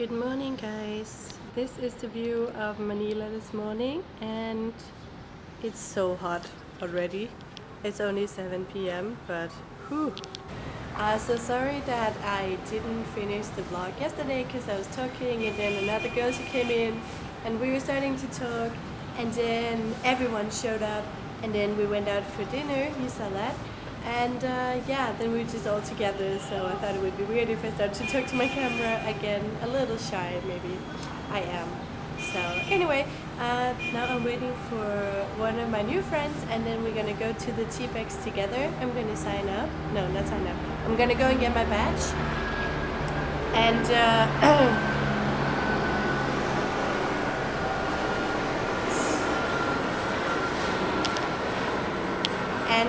Good morning guys. This is the view of Manila this morning and it's so hot already. It's only 7 p.m. but whew. Uh, so sorry that I didn't finish the vlog yesterday because I was talking and then another girl she came in and we were starting to talk and then everyone showed up and then we went out for dinner, you saw that and uh, yeah then we were just all together so I thought it would be weird if I started to talk to my camera again a little shy maybe. I am. So anyway uh, now I'm waiting for one of my new friends and then we're gonna go to the TBEX together. I'm gonna sign up. No not sign up. I'm gonna go and get my badge. And uh,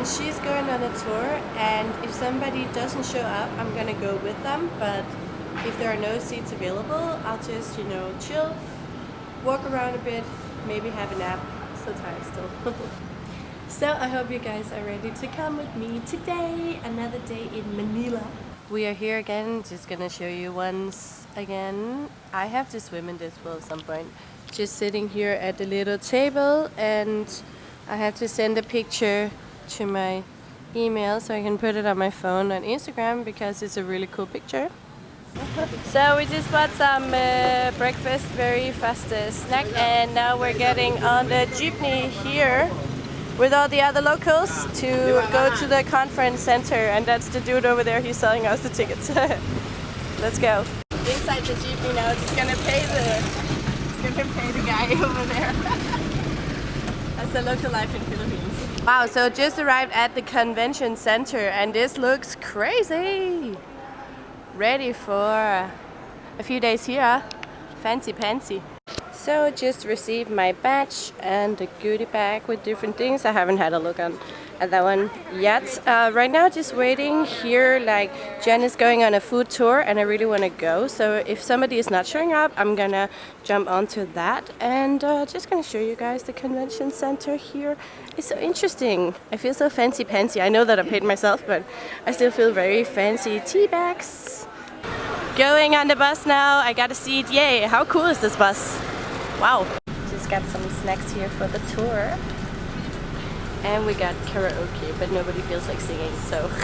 and she's going on a tour and if somebody doesn't show up I'm gonna go with them but if there are no seats available I'll just you know chill walk around a bit maybe have a nap so tired still. So I hope you guys are ready to come with me today another day in Manila. We are here again just gonna show you once again. I have to swim in this pool at some point. Just sitting here at the little table and I have to send a picture to my email so I can put it on my phone on Instagram because it's a really cool picture. so we just bought some uh, breakfast, very fast uh, snack and now we're getting on the jeepney here with all the other locals to go to the conference center and that's the dude over there he's selling us the tickets. Let's go. Inside the jeepney now, just gonna pay the gonna pay the guy over there. that's the local life in Philippines. Wow, so just arrived at the convention center and this looks crazy. Ready for a few days here. Fancy pantsy. So just received my badge and the goodie bag with different things. I haven't had a look on at that one yet. Uh, right now just waiting here like Jen is going on a food tour and I really want to go so if somebody is not showing up I'm gonna jump onto that and uh, just gonna show you guys the convention center here. It's so interesting. I feel so fancy pantsy. I know that I paid myself but I still feel very fancy tea bags. Going on the bus now. I got a seat. Yay! How cool is this bus? Wow. Just got some snacks here for the tour and we got karaoke but nobody feels like singing so.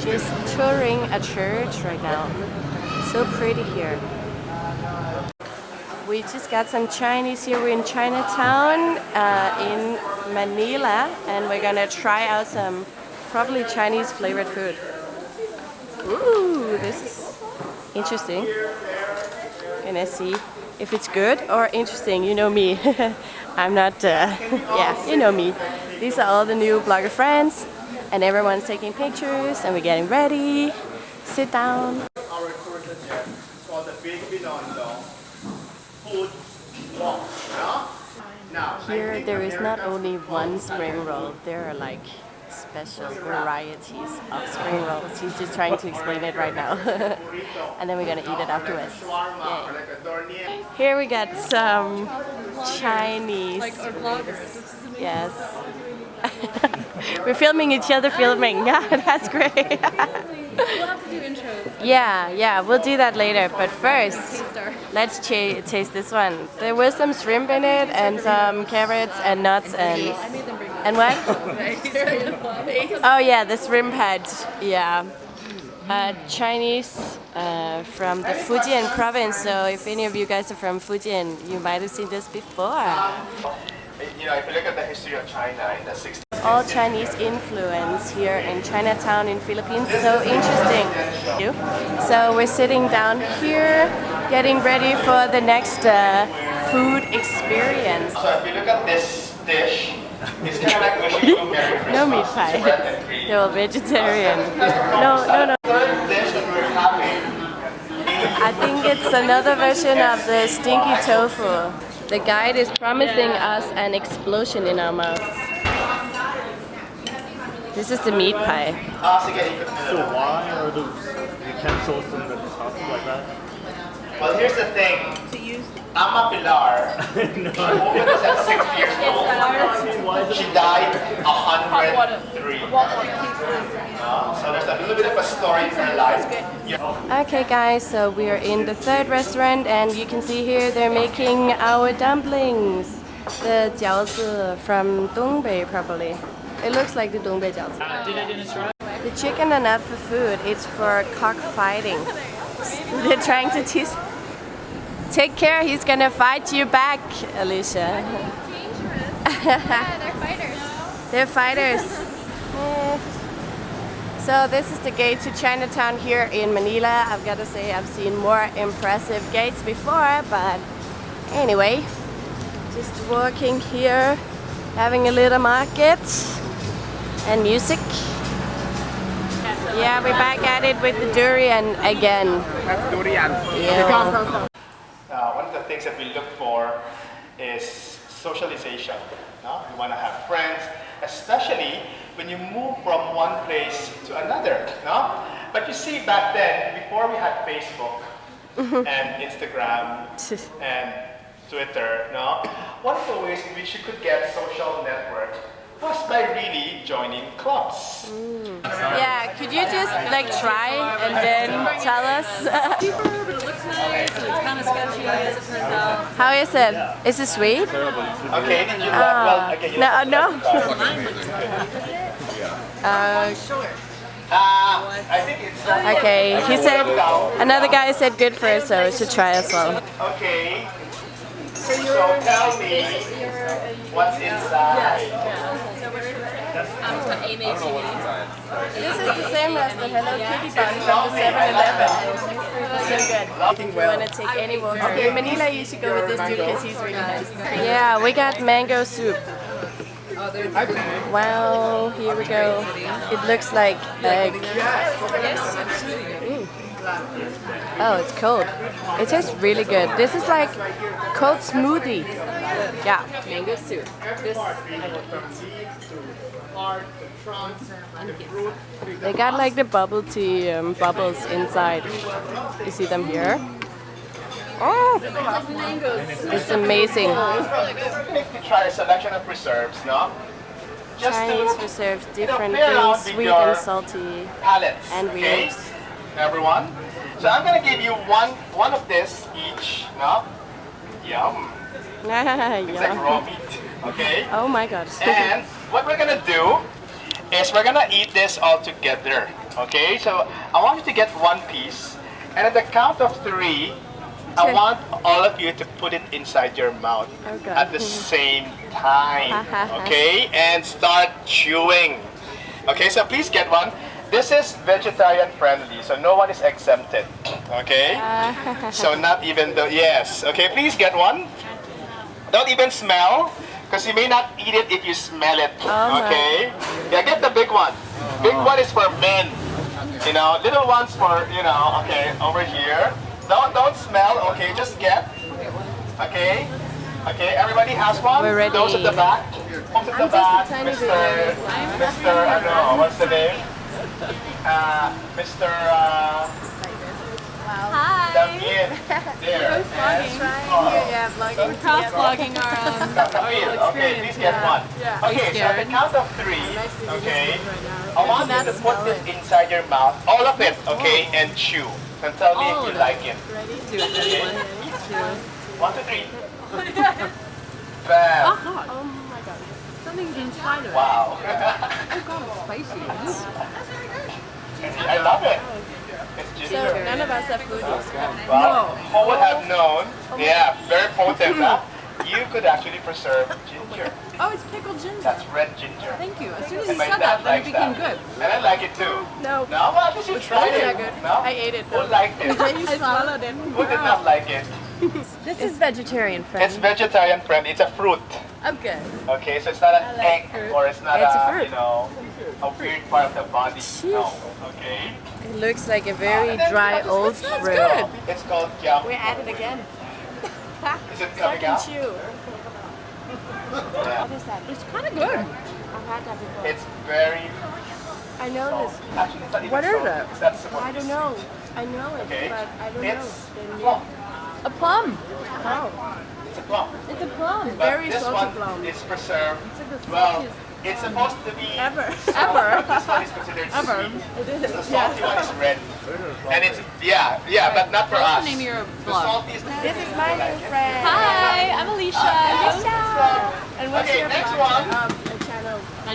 Just touring a church right now. So pretty here. We just got some Chinese here. We're in Chinatown uh, in Manila and we're gonna try out some probably Chinese flavored food. Ooh, this is interesting. Gonna see if it's good or interesting? You know me I'm not, uh, yeah, you know me. These are all the new blogger friends and everyone's taking pictures and we're getting ready. Sit down. Here there is not only one spring roll, there are like special varieties of spring rolls. He's just trying to explain it right now. and then we're gonna eat it afterwards. Yay. Here we got some Chinese. Like our. Yes. we're filming each other filming. Yeah, that's great. we'll have to do intros. Yeah, yeah, we'll do that later. But first, let's taste this one. There was some shrimp in it and some carrots and nuts and and what? oh yeah, the shrimp head. Yeah. Uh, Chinese uh, from the Fujian province. So if any of you guys are from Fujian, you might have seen this before. You know, if you look at the history of China in the 60s. All Chinese influence here in Chinatown in Philippines. So interesting. So we're sitting down here, getting ready for the next uh, food experience. So if you look at this dish, No meat pie. They're all vegetarian. No, no, no. I think it's another version of the stinky tofu. The guide is promising us an explosion in our mouth. This is the meat pie. So why are the utensils and the stuff like that? Well, here's the thing. Ama Pilar, no. woman was at six years old. She died 103. Uh, so there's a little bit of a story in her life. Yeah. Okay guys, so we are in the third restaurant and you can see here they're making our dumplings. The jiaozi from Dongbei probably. It looks like the Dongbei jiaozi. The chicken are not for food, it's for cockfighting. They're trying to tease. Take care, he's gonna fight you back, Alicia. Yeah, they're fighters. They're fighters. So this is the gate to Chinatown here in Manila. I've got to say I've seen more impressive gates before, but anyway, just walking here, having a little market and music. Yeah, we're back at it with the durian again. Yeah. One of the things that we look for is socialization. No? You want to have friends, especially when you move from one place to another. No? But you see, back then, before we had Facebook mm-hmm. and Instagram and Twitter, no? one of the ways in which you could get social network was by really joining clubs. Yeah, could you just like try and then tell us? it looks nice, it's kind of sketchy as it turns out. How is it? Is it sweet? Okay, did you Ah. well, again, No, don't no. have to talk. Uh, Uh, I think it's okay, he said, another guy said good for us, so we should try as well. Okay. So tell me what's inside. Um, it's. This is the same as the Hello Kitty bun from the 7-Eleven. So good. If you want to take any walk through Manila, you should go with this dude because he's really nice. Yeah, we got mango soup. Wow, here we go. It looks like egg. Mm. Oh, it's cold. It tastes really good. This is like cold smoothie. Yeah. Mango soup. This, They got like the bubble tea um, bubbles inside. You see them here? Oh, it's amazing. To try a selection of preserves, no? Just Chinese to preserves different play things, sweet and salty. palettes. And okay? weirds. Everyone. So I'm gonna give you one one of this each, no? Yum. It's like yeah. raw meat. Okay? Oh my god. And what we're gonna do is we're gonna eat this all together. Okay, so I want you to get one piece, and at the count of three, I want all of you to put it inside your mouth Oh, God. at the mm-hmm. same time. Uh-huh. Okay, and start chewing. Okay, so please get one. This is vegetarian friendly, so no one is exempted. Okay, uh. so not even the yes. Okay, please get one. Don't even smell, because you may not eat it if you smell it. Oh, okay? Yeah, get the big one. Big one is for men. You know, little ones for, you know, okay, over here. Don't don't smell, okay, just get. Okay? Okay, everybody has one? We're ready. Those at the back. Those at the back. Mr. Mr. I don't know, what's the name? Uh, Mr. Uh, Hi. Damien. There. Yeah, vlogging. cross vlogging our um, Damien, okay, please get one. Okay, so at the count of three, okay, I want you to put this inside your mouth, all of it, okay, and chew. And tell me if you like it. Ready? it. That's one, two. One, two, three. Bam. Oh my god. Something inside of it. Wow. Oh god, it's spicy. That's very good. I love it. It's So none of us are foodies. Oh, wow. Who would have known? Yeah, very potent, huh? You could actually preserve ginger. Oh, it's pickled ginger. That's red ginger. Thank you. As soon as you said that, then it became that. good. And I like it too. No, No, well, at least you tried it's it. good. No? I ate it Who liked it? I swallowed it. Who did not like it? This is vegetarian It's vegetarian friendly. It's a fruit. Okay. Okay, so it's not an egg or it's not It's a a, fruit. you know a part of body. No. Okay. It looks like a very dry old fruit. good. It's called jam. We're at it again. Is it coming and out? chew. Yeah. What is that? It's kind of good. I've had that before. It's very I know salty. this. Actually, it's not even What is salty. it? It's not supposed I don't know. I know it, Okay. but I don't It's know. plum. A plum. Oh, It's a plum. It's a plum. But Very salty plum. is preserved. It's like the Well, saltiest. It's supposed to be Ever. Ever. This one is considered Ever. sweet. It is. The salty one is red. And it's yeah, yeah, but not for us. The name of your The blog? salty is This is my new friend. Hi, I'm Alicia. Uh, and what's Okay, your next blog? one.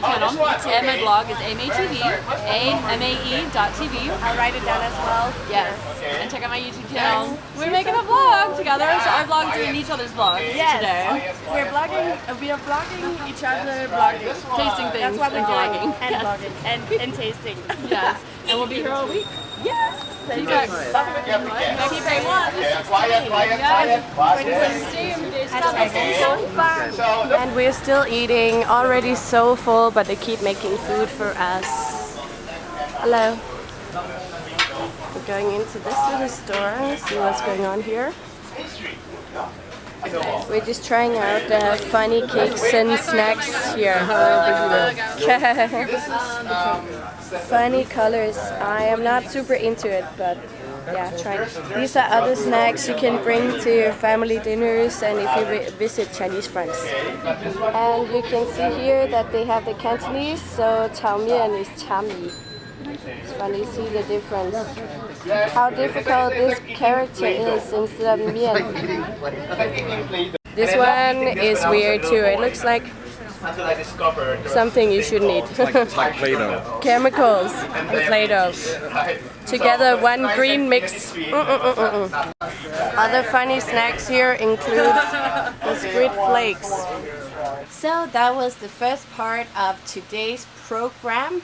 Channel. My Oh, channel this one, and my blog is AMATV, A-M-A-E dot TV. I'll write it down as well. Yes. Okay. And check out my YouTube channel. We're making a vlog together, so our vlogs are in each other's vlogs Yes. today. We're blogging. uh, We are vlogging each other, blogging. Tasting things That's what and we're vlogging. doing. And blogging. And, and tasting. Yes. And we'll be here all week. Yes. You guys You have to guess. keep it one. Okay, quiet, quiet, quiet. quiet. So look, And we're still eating, already so full, but they keep making food for us. Hello. We're going into this little store, see what's going on here. We're just trying out the funny cakes and snacks here. funny colors. I am not super into it, but yeah, try. These are other snacks you can bring to your family dinners and if you visit Chinese friends. And you can see here that they have the Cantonese, so Chao Mian is Cha Mi. It's funny, see the difference. How difficult this character is instead of Mian. This one is weird too. It looks like until I discovered something you shouldn't eat. Like Play-Doh. Chemicals and Play-Doh. Together, one green mix. Mm-mm-mm-mm. Other funny snacks here include the squid flakes. So that was the first part of today's program.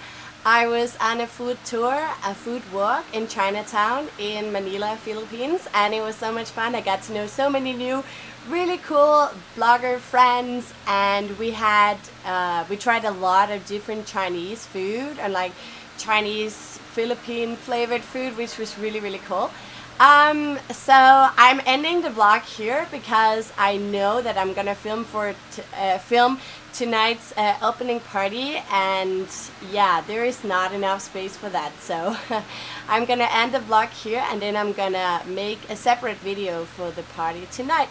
I was on a food tour, a food walk in Chinatown in Manila, Philippines, and it was so much fun. I got to know so many new, really cool blogger friends, and we had uh, we tried a lot of different Chinese food and like Chinese Philippine flavored food, which was really really cool. Um, so I'm ending the vlog here because I know that I'm gonna film for uh, film tonight's uh, opening party, and yeah, there is not enough space for that. So I'm gonna end the vlog here, and then I'm gonna make a separate video for the party tonight.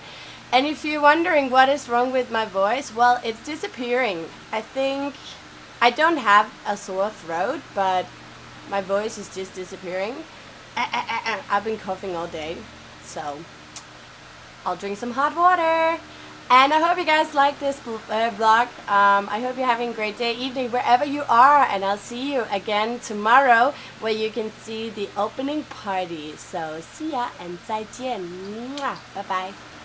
And if you're wondering what is wrong with my voice, well, it's disappearing. I think I don't have a sore throat, but my voice is just disappearing. Ah, ah, ah. I've been coughing all day, so I'll drink some hot water. And I hope you guys like this uh, vlog. Um, I hope you're having a great day, evening, wherever you are. And I'll see you again tomorrow where you can see the opening party. So see ya and 再见. Mwah. Bye bye.